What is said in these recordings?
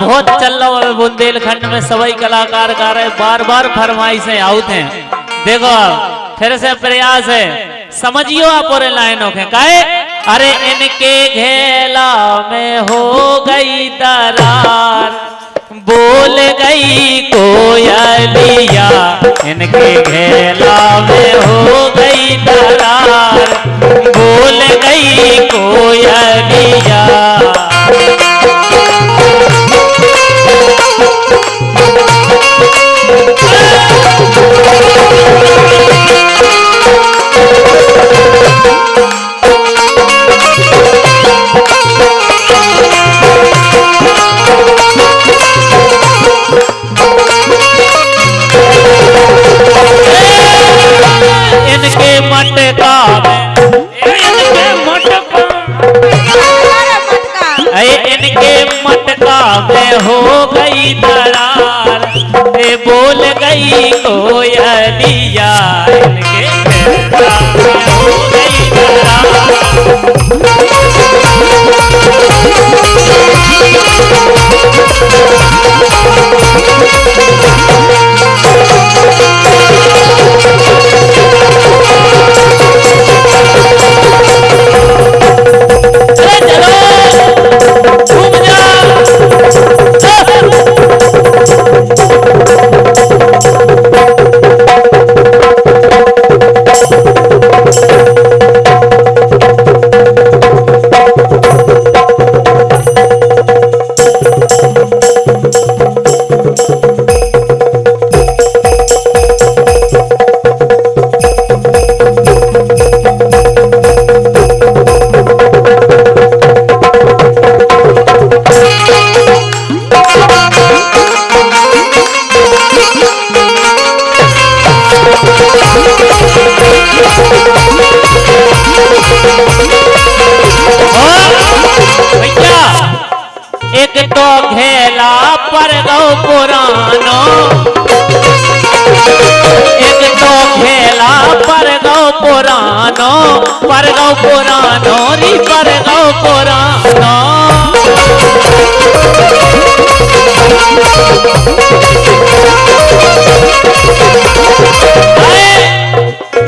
बहुत चल रहा है। बुंदेलखंड में सभी कलाकार गा रहे बार बार फरमाइशें आउट हैं। देखो, फिर से प्रयास है। समझियो आप और लाइनों के। काहे, अरे इनके घेला में हो गई दरार। बोल गई कोयलिया। इनके घेला में बोल गई गौ पुरानो पर गौ पुरानो री पर गौ पुरानो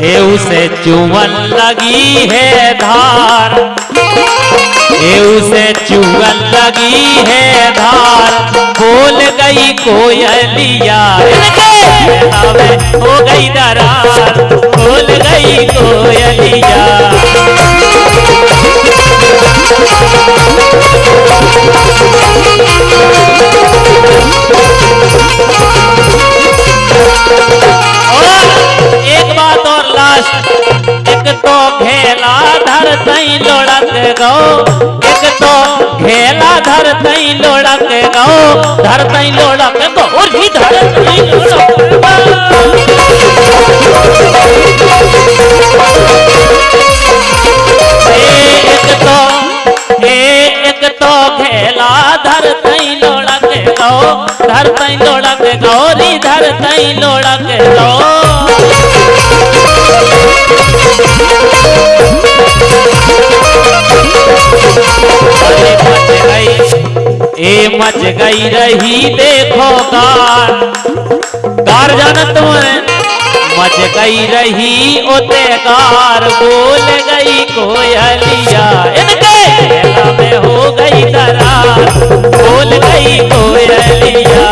ए उसे चुवन लगी है धार। ए उसे चुवन लगी है धार। बोल गई कोयलिया घेला धर तई लोड़क गो। एक तो घेला धर तई लोड़क गो। धर तई लोड़क गो, और भी धर तई एक तो तो धर तई लोड़क गौरी धर तई लोड़क गो। मच गई रही, देखो कार कार जानत तुम्हें, मच गई रही ओते कार बोल गई कोयलिया इनके में हो गई दरार बोल गई कोयलिया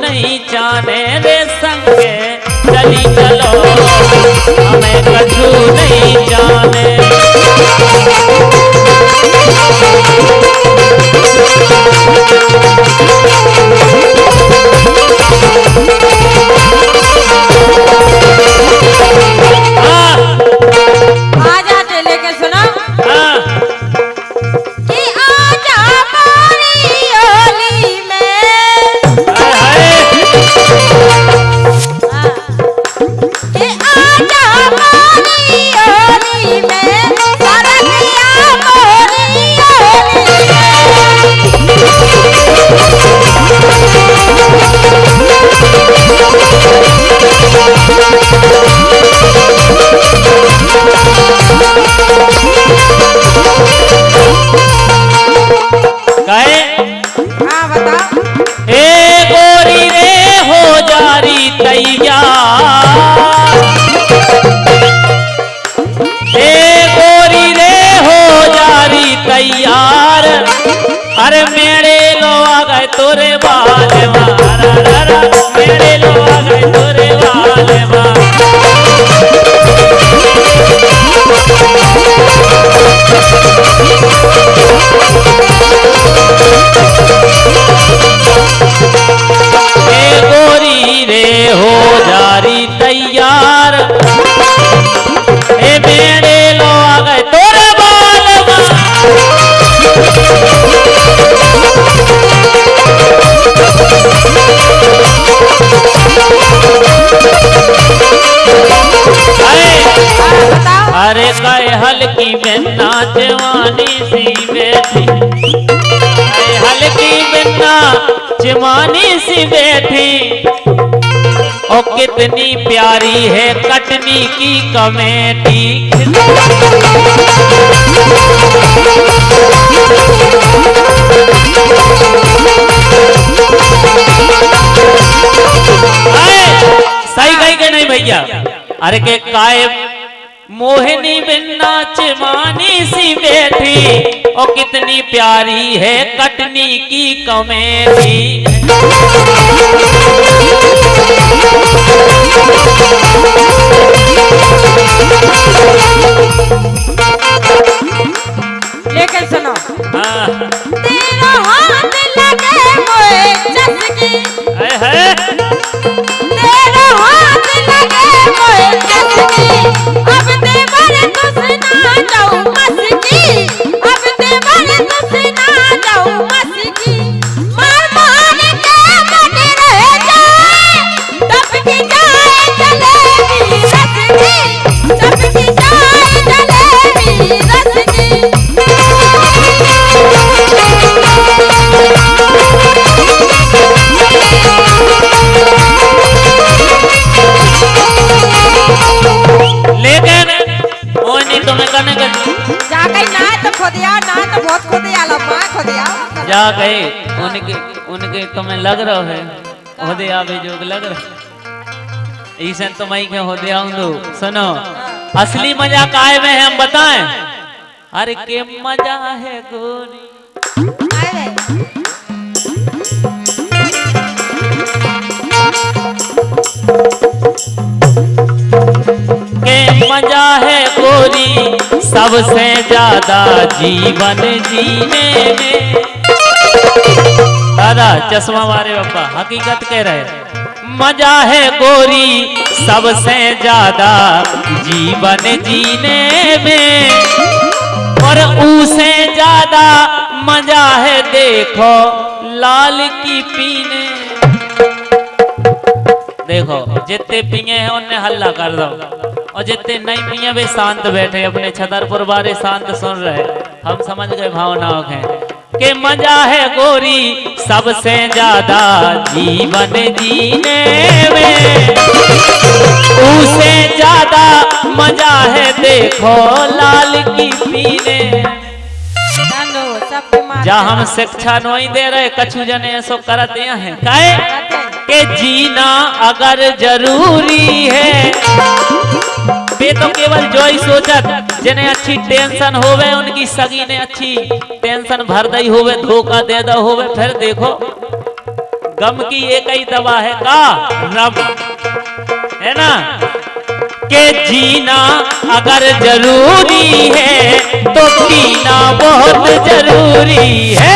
नहीं जाने रे संगे चली चलो। हमें कछु नहीं जाने। हाँ, हल्की बिन्ना जवानी सी बैठी। हल्की बिन्ना जवानी सी बैठी। ओ, कितनी प्यारी है कटनी की कमेटी। सही कही के नहीं भैया? अरे, के काय मोहिनी बिन्ना मानी सी बैठी। ओ कितनी प्यारी है कटनी की कमेटी। जा गए, उनके उनके तुम्हें लग रहा है होदे आवे जोग लग रहा ईसन तो मई के होदे आऊंदो सुनो, असली मज़ा काय में है, हम बताएँ? अरे के मज़ा है गोरी। के मज़ा है गोरी, सबसे ज़्यादा जीवन जीने में। दादा चश्मा मारे पापा हकीकत कह रहे मज़ा है गोरी, सबसे ज़्यादा जीवन जीने में। और उसे ज़्यादा मज़ा है देखो, लाल की पीने। देखो, जितने पिए हैं उन्हें हल्ला कर दो। और जितने नहीं पिए, वे शांत बैठे, अपने छतरपुर बारे शांत सुन रहे हम समझ गए भावनाओं के के मज़ा है गोरी सबसे ज़्यादा जीवन जीने में। उसे ज़्यादा मज़ा है देखो लाल की पीने। जानो सबके मार जा हम शिक्षा नहीं दे रहे कछु जने ऐसो करते हैं। काहे के जीना अगर ज़रूरी है वे तो केवल जो ही सोचत जिन्हें अच्छी टेंशन होवे, उनकी सगी ने अच्छी टेंशन भर दई होवे, धोखा दे दा होवे, फिर देखो, गम की एक ही दवा है का? रब। है ना? के जीना अगर ज़रूरी है तो पीना बहुत ज़रूरी है।